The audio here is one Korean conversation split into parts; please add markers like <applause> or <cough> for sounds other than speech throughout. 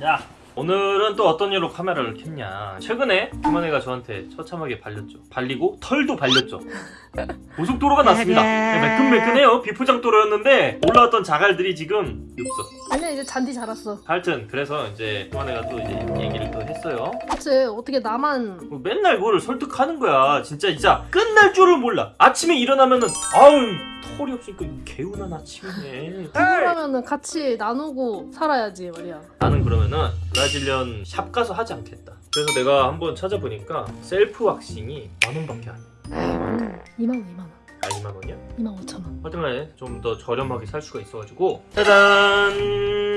자 오늘은 또 어떤 일로 카메라를 켰냐. 최근에 김한혜가 저한테 처참하게 발렸죠. 발리고 털도 발렸죠. 고속도로가 났습니다. 네, 매끈매끈해요. 비포장도로였는데 올라왔던 자갈들이 지금 없어 아니야 이제 잔디 자랐어. 하여튼 그래서 이제 김한혜가 또 이제 얘기를 또 했어요. 그치 어떻게 나만 뭐 맨날 그거를 설득하는 거야. 진짜 진짜. 끝날 줄을 몰라. 아침에 일어나면은 아우 털이 없으니까 개운한 아침이네. 그러면은 같이 나누고 살아야지 말이야. 나는 그러면은 Brazilian shop 가서 하지 않겠다. 그래서 내가 한번 찾아보니까 셀프 왁싱이 만 원밖에 안 해. 2만원 2만원 아 2만 원이야? 2만 5천원 하여튼간에 좀 더 저렴하게 살 수가 있어가지고 짜잔.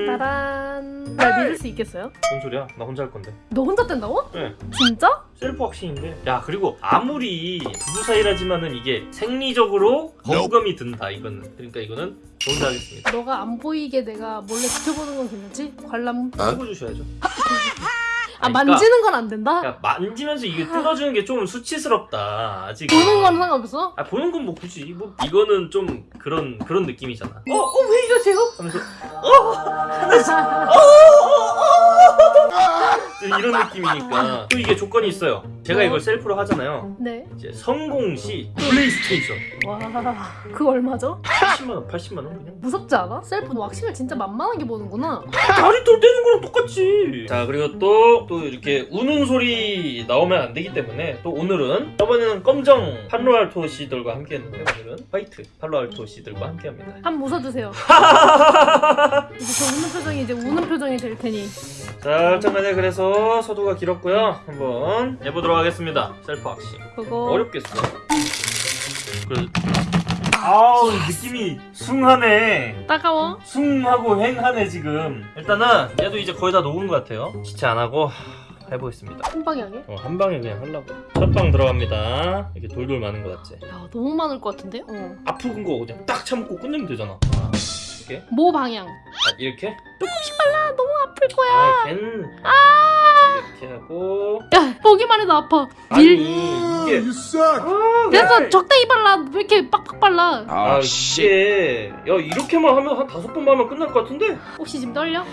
따란 날 믿을 수 있겠어요? 뭔 소리야? 나 혼자 할 건데. 너 혼자 뗀다고? 네. 진짜? 셀프 왁싱인데. 야 그리고 아무리 부부 사이라지만은 이게 생리적으로 거부감이 든다 이거는. 그러니까 이거는 저 혼자 하겠습니다. 너가 안 보이게 내가 몰래 지켜보는 건 괜찮지? 관람 해보주셔야죠. <laughs> 아 만지는 건 안 된다? 야 만지면서 이게 뜯어주는 게 좀 수치스럽다. 아직. 보는 건 상관없어? 아 보는 건 뭐 굳이 뭐 이거는 좀 그런 그런 느낌이잖아. 어, 어왜 이러세요? 하면서 어 하나씩 어 이런 느낌이니까 또 이게 조건이 있어요. 제가 이걸 셀프로 하잖아요. 네 이제 성공 시 플레이스테이션 와 그거 얼마죠? 70만 원, 80만 원 그냥 무섭지 않아? 셀프 왁싱을 진짜 만만하게 보는구나 다리 털 떼는 거랑 똑같지. 자 그리고 또또 이렇게 우는 소리 나오면 안 되기 때문에 또 오늘은 저번에는 검정 팔로알토 씨들과 함께 했는데 오늘은 화이트 팔로알토 씨들과 함께 합니다. 한번 웃어주세요 <laughs> 이제 저 웃는 표정이 이제 우는 표정이 될 테니 자, 잠깐만요. 그래서 서두가 길었고요. 한번 해보도록 하겠습니다. 셀프 왁싱. 그거 어렵겠어. 그래. 아우 느낌이 숭하네. 따가워? 숭하고 횡하네 지금. 일단은 얘도 이제 거의 다 녹은 것 같아요. 지체 안 하고 하, 해보겠습니다. 한 방향에? 어, 한 방에 그냥 하려고. 첫 방 들어갑니다. 이렇게 돌돌 많은 것 같지? 야 너무 많을 것 같은데? 어. 아픈 거 그냥 딱 참고 끝내면 되잖아. 아, 이렇게? 모 방향 아, 이렇게? 조금씩 발라 너무 아플 거야 아, 걘 아! 이렇게 하고. 야 보기만 해도 아파 아니 밀 이게 You suck. 아, 됐어 적당히 발라 왜 이렇게 빡빡 발라 아 이게 야 이렇게만 하면 한 다섯 번만 하면 끝날 것 같은데? 혹시 지금 떨려? 어?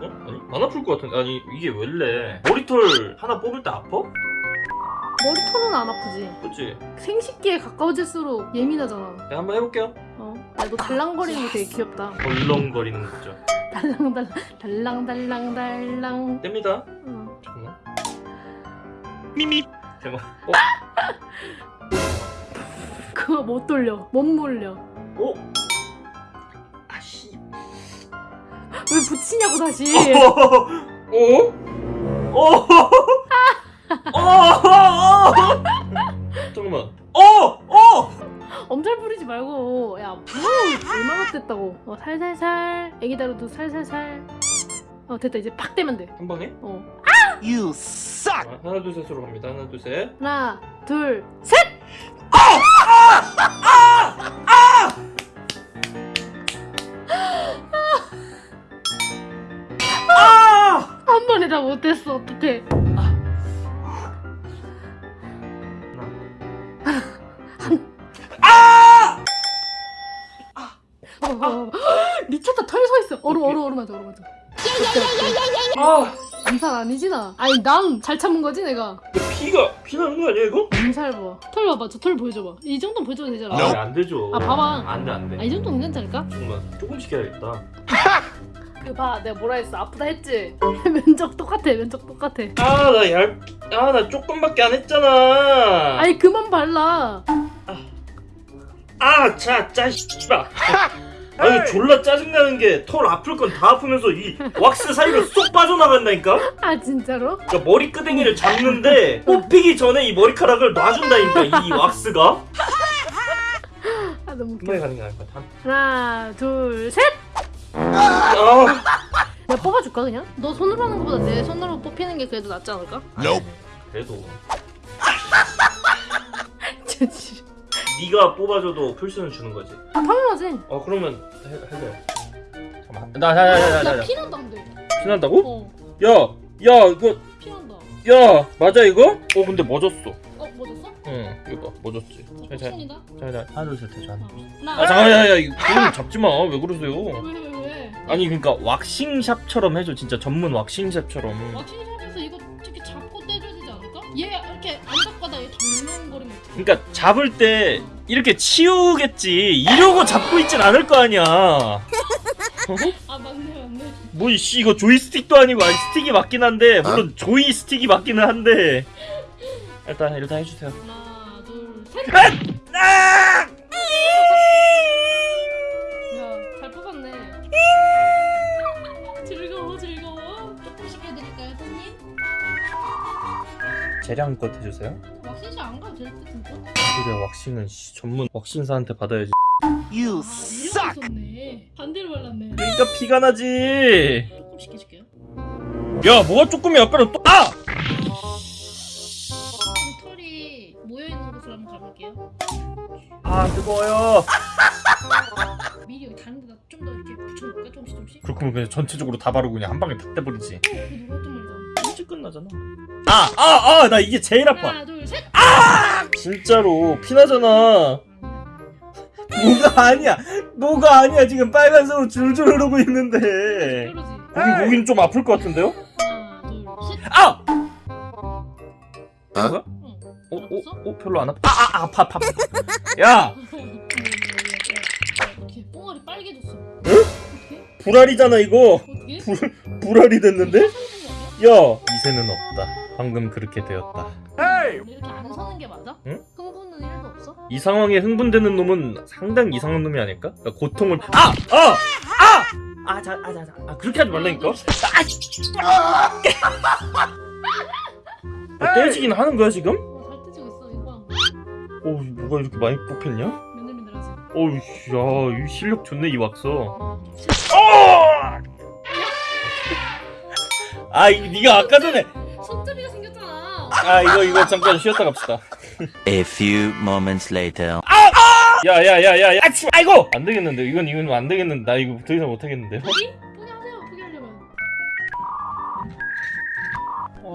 아니 안 아플 것 같은데 아니 이게 원래 머리털 하나 뽑을 때 아파? 머리털은 안 아프지 그치? 생식기에 가까워질수록 예민하잖아 내가 한번 해볼게요 어? 야너 달랑거리는 게 되게 귀엽다 덜렁거리는 거죠 달랑달랑 달랑달랑달랑 뗍니다 어. 잠깐만 미미 대박 어? 그거 못 돌려 못 몰려 어? 아씨 왜 붙이냐고 다시 어? 어? 어? <laughs> 잠깐만 어! 어! 엄살 부리지 말고 야 부러워 얼마나 됐다고. 어 살살살. 애기 다루도 살살살. 어 됐다 이제 팍 대면 돼. 한 방에? 어. You suck. 자, 하나 둘 셋으로 갑니다. 하나 둘셋. 하나 둘 셋! 아! 한 번에 다 못했어. 어떡해 <gasps> 미쳤다 털 서 있어 얼음 얼음 얼음 하자 얼음 하자 아! 암살 아니지 나 아니 난 잘 참은 거지 내가 피가 피 나는 거 아니야 이거? 암살 봐털 봐봐 저 털 보여줘봐 이 정도는 보여줘도 되잖아 아, 안 되죠. 아, 봐봐. 안 돼, 안 돼. 아, 이 정도는 괜찮지 않을까? 조금만, 조금씩 해야겠다. <laughs> 그봐 내가 뭐라 했어 아프다 했지? <laughs> 면적 똑같아 면적 똑같아 아, 나 얇, 아, 나 조금밖에 안 했잖아. 아니 그만 발라 아, 자, 짜, 씨발. <laughs> 아니, 졸라 짜증나는 게 털 아플 건 다 아프면서 이 왁스 사이로 쏙 빠져나간다니까? 아 진짜로? 그러니까 머리 끄댕이를 잡는데 뽑히기 전에 이 머리카락을 놔준다니까, 이 왁스가? 아 너무 웃겨 가는 게 나을 것 같아. 하나 둘셋 아, 내가 뽑아줄까 그냥? 너 손으로 하는 것보다 내 손으로 뽑히는 게 그래도 낫지 않을까? Nope. 그래도. <laughs> 네가 뽑아줘도 풀수는 주는 거지. 아 당연하지 어, 그러면 해, 해줘요. 잠깐만. 나, 나, 나, 나, 나, 나. 야 피난다는데 피난다고? 어 야, 야, 이거, 피난다 야, 맞아 이거? 어, 근데 멎었어. 어 뭐? 응 이거 봐. 뭐 줬지? 잘, 잘, 잘, 잘. 하나 둘셋 해줘 하나 하나. 아 잠깐만 야야 이거 잡지 마 왜 그러세요 왜 왜 왜, 왜? 아니 그러니까 왁싱샵처럼 해줘 진짜 전문 왁싱샵처럼 왁싱샵에서 이거 이렇게 잡고 떼줘야 되지 않을까? 얘 이렇게 덜렁거리면? 그러니까 잡을 때 이렇게 치우겠지 이러고 잡고 있진 않을 거 아니야 아 맞네 맞네. 뭐이씨 이거 조이스틱도 아니고 아니 스틱이 맞긴 한데 물론 조이 스틱이 맞기는 한데 일단 일단 해주세요 하나 둘 셋. 아! 야 재량껏 해주세요 왁싱샵 안 가도 될 듯 진짜? 그래 왁싱은 씨, 전문 왁싱사한테 받아야지 You 아, suck. 있었네. 반대로 발랐네. 그러니까 피가 나지 조금씩 해줄게요. 야 뭐가 조금이 아까는 또 아! 털이 모여 있는 곳으로 한번 가볼게요. 아 뜨거워요 미리 여기 다른 데다 좀 더 이렇게 붙여놓을까 조금씩 조금씩? 그렇게 그냥 전체적으로 다 바르고 그냥 한 방에 다 떼버리지 어, 누가 했던 말이잖아. 일찍 끝나잖아 아! 아! 아! 나 이게 제일 아파 하나 둘 셋. 진짜로 피나잖아 뭐가 아니야 뭐가 아니야 지금 빨간색으로 줄줄 흐르고 있는데 그러지. 거기 거긴 좀 아플 것 같은데요? 하나 둘 셋. 아! 어? 뭐야? 응. 어? 어? 어? 별로 안 아파 아! 아! 아파 아파 야! 뽕알이 빨개졌어? 어떻게? 불알이잖아 이거 어떻게? 불알이 됐는데? 야. 야! 이새는 없다 방금 그렇게 되었다 이렇게 안 서는 게 맞아? 응? 흥분은 1도 없어? 이 상황에 흥분되는 놈은 상당히 이상한 놈이 아닐까? 그러니까 고통을 아! 아! 아! 아, 자, 아, 자, 자. 아, 그렇게 하지 말라니까? 아! 떼지긴 하는 거야, 지금? 어, 잘 뜨지고 있어 이거 봐. 어우, 뭐가 이렇게 많이 뽑혔냐? 맨들맨들하지. 어우, 야, 이 실력 좋네, 이 왁서. 어. 아, 이 네가 아까 전에. 손잡이가 생겼잖아. 아, 이거, 이거 잠깐 쉬었다 갑시다. A few moments later. 야, 야, 야, 야, 야, 치- 아이고! 안 되겠는데, 이건, 이건 안 되겠는데. 나 이거 더 이상 못 하겠는데. 포기? 포기하세요. 포기하려면.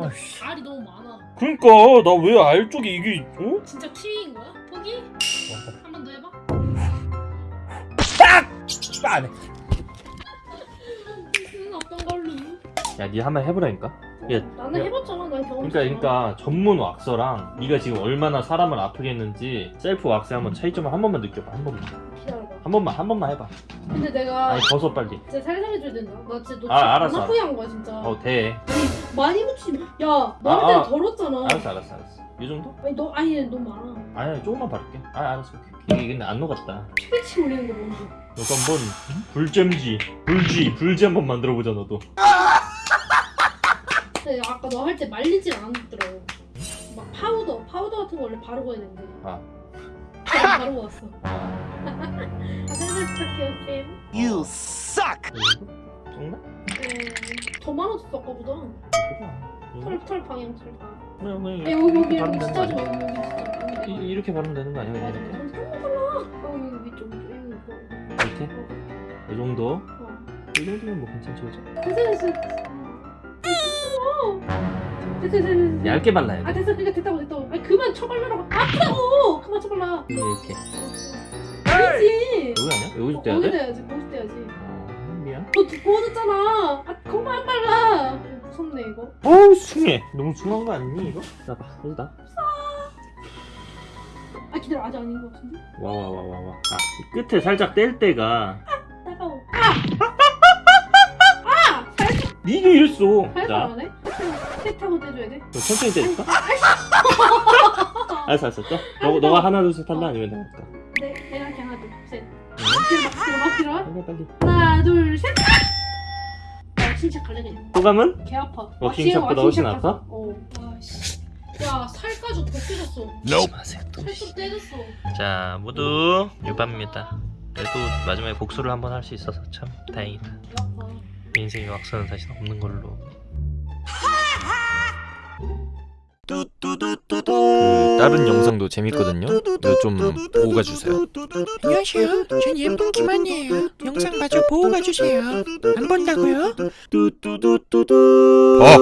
아씨. 알이 너무 많아. 그러니까, 나 왜 알 쪽에 이게, 어? 진짜 키위인 거야? 포기? 한 번 더 해봐. 안 해. 무슨 어떤 걸로? 야, 니 한번 해보라니까? 야, 나는 야. 해봤잖아. 난 경험. 그러니까 그러니까 전문 왁서랑 네가 지금 얼마나 사람을 아프게 했는지 셀프 왁스에 한번 차이점을 한 번만 느껴봐 한 번만 기다려봐. 한 번만 한 번만 해봐 근데 내가 아니 벗어 빨리 진짜 살살해줘야 된다. 나 진짜 너 아, 알았어, 안 아프게 한 거야 진짜. 어돼 많이 묻지. 마. 야, 너 아, 아. 더럽잖아. 알았어 알았어 알았어 이 정도? 아니 너 아니 너무 많아. 아니 조금만 바를게 아 알았어 오케이. 이게 근데 안 녹았다 피치 올리는 거 뭔지. 너도 한번 불잼지 불쥐 불쥐 한번 만들어보자 너도 근데 아까 너 할 때 말리진 않았더라고. 막 파우더, 파우더 같은 거 원래 바르고 해야 되는데. 아. 그냥 바르고 왔어. 아 아, 살살 부탁해요, 쌤. You suck. 이거? 정말? 네. 더 많아졌어, 아까보다. 털, 털 방향, 털 방향. 아, 여기, 여기, 이렇게 여기 바르면 진짜 되는 거 좋아, 아니야? 여기, 여기 진짜. 이- 이렇게 바르면 되는 거 아니야 맞아, 이렇게? 좀 달라. 어, 여기 위쪽, 위쪽, 여기, 이렇게? 이거. 이 정도? 어. 이 정도면 뭐 괜찮지 그죠? 됐어. 됐어. 됐어, 됐어. 얇게 발라야 아 돼 됐어. 그러니까 됐다고 됐다고. 아니 그만 쳐발라라고. 아프다고! 그만 쳐발라. 이렇게. 아니지. 여기 아니야? 여기 좀 떼야 거기 돼? 떼야지 거기 떼야지. 아 미안. 너 두꺼워졌잖아. 아 그만 발라. 무섭네 이거. 어우 숭해. 너무 숭한 거 아니니 이거? 나봐. 여기다 아 기다려. 아직 아닌 것 같은데? 와와와 와와. 아, 이 끝에 살짝 뗄 때가. 따가워. 아! 아! 살살 니가 이랬어. 살살 자. 안 해? 세타고 떼줘야 돼? 천천히 떼줄까? <laughs> 알았어 알았어. 또? 너, 너가 하나 둘셋 할래? 아니면 내가 할까? 네 내가 할게. 하나 둘셋. 응? 막히라 막히라 빨리 빨리. 하나 둘셋. 야 진짜 갈래 그냥. 호감은? 개 아파. 워킹샵보다 훨씬 아파? 어 아씨. 야 살까지 더 떼졌어. 조심하세요 살좀 떼졌어. 자 모두 유바입니다. 그래도 마지막에 복수를 한번 할 수 있어서 참 다행이다. 인생에 왁서는 다시 없는 걸로 그 다른 영상도 재밌거든요. 좀 보고 가주세요. 안녕하세요. 전 예쁜 김한이에요. 영상 마저 보고 가주세요. 안 본다고요? 봐.